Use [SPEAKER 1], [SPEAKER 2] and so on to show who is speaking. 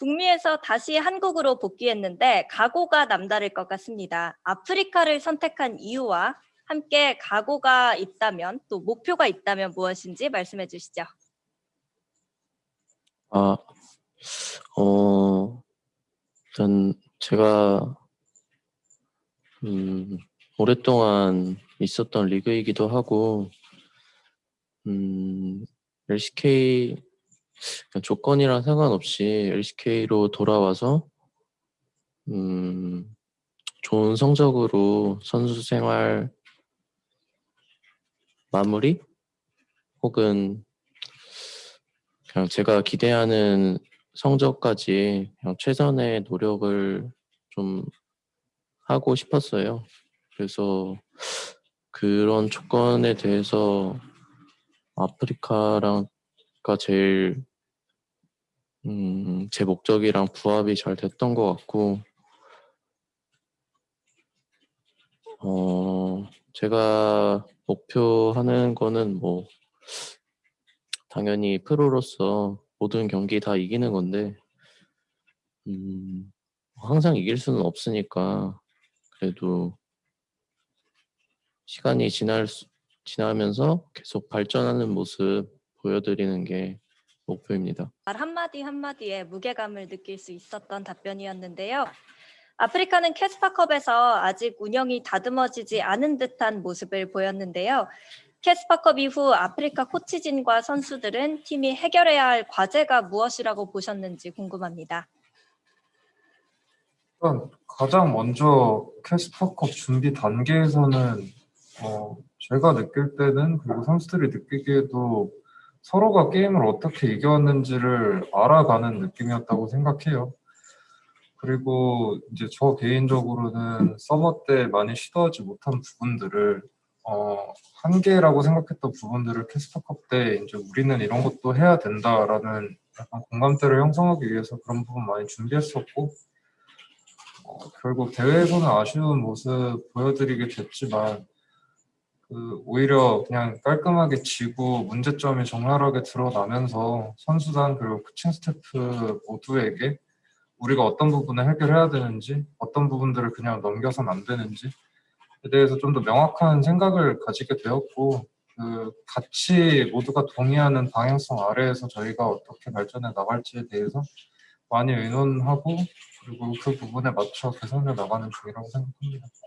[SPEAKER 1] 북미에서 다시 한국으로 복귀했는데 각오가 남다를 것 같습니다. 아프리카를 선택한 이유와 함께 각오가 있다면 또 목표가 있다면 무엇인지 말씀해 주시죠.
[SPEAKER 2] 아, 어, 일단 제가 음, 오랫동안 있었던 리그이기도 하고 음, LCK 조건이랑 상관없이 LCK로 돌아와서 음, 좋은 성적으로 선수 생활 마무리 혹은 그냥 제가 기대하는 성적까지 그냥 최선의 노력을 좀 하고 싶었어요. 그래서 그런 조건에 대해서 아프리카랑가 제일 음, 제 목적이랑 부합이 잘 됐던 것 같고 어, 제가 목표하는 거는 뭐 당연히 프로로서 모든 경기 다 이기는 건데 음, 항상 이길 수는 없으니까 그래도 시간이 지날 수, 지나면서 계속 발전하는 모습 보여드리는 게 목표입니다.
[SPEAKER 1] 말 한마디 한마디에 무게감을 느낄 수 있었던 답변이었는데요. 아프리카는 캐스파컵에서 아직 운영이 다듬어지지 않은 듯한 모습을 보였는데요. 캐스파컵 이후 아프리카 코치진과 선수들은 팀이 해결해야 할 과제가 무엇이라고 보셨는지 궁금합니다.
[SPEAKER 3] 가장 먼저 캐스파컵 준비 단계에서는 어, 제가 느낄 때는 그리고 선수들이 느끼기에도 서로가 게임을 어떻게 이겨왔는지를 알아가는 느낌이었다고 생각해요. 그리고 이제 저 개인적으로는 서머 때 많이 시도하지 못한 부분들을 어, 한계라고 생각했던 부분들을 캐스터컵 때 이제 우리는 이런 것도 해야 된다라는 약간 공감대를 형성하기 위해서 그런 부분 많이 준비했었고 어, 결국 대회에서는 아쉬운 모습 보여드리게 됐지만 그 오히려 그냥 깔끔하게 지고 문제점이 적나라하게 드러나면서 선수단 그리고 코칭 스태프 모두에게 우리가 어떤 부분을 해결해야 되는지 어떤 부분들을 그냥 넘겨서는 안 되는지에 대해서 좀 더 명확한 생각을 가지게 되었고 그 같이 모두가 동의하는 방향성 아래에서 저희가 어떻게 발전해 나갈지에 대해서 많이 의논하고 그리고 그 부분에 맞춰 개선해 나가는 중이라고 생각합니다.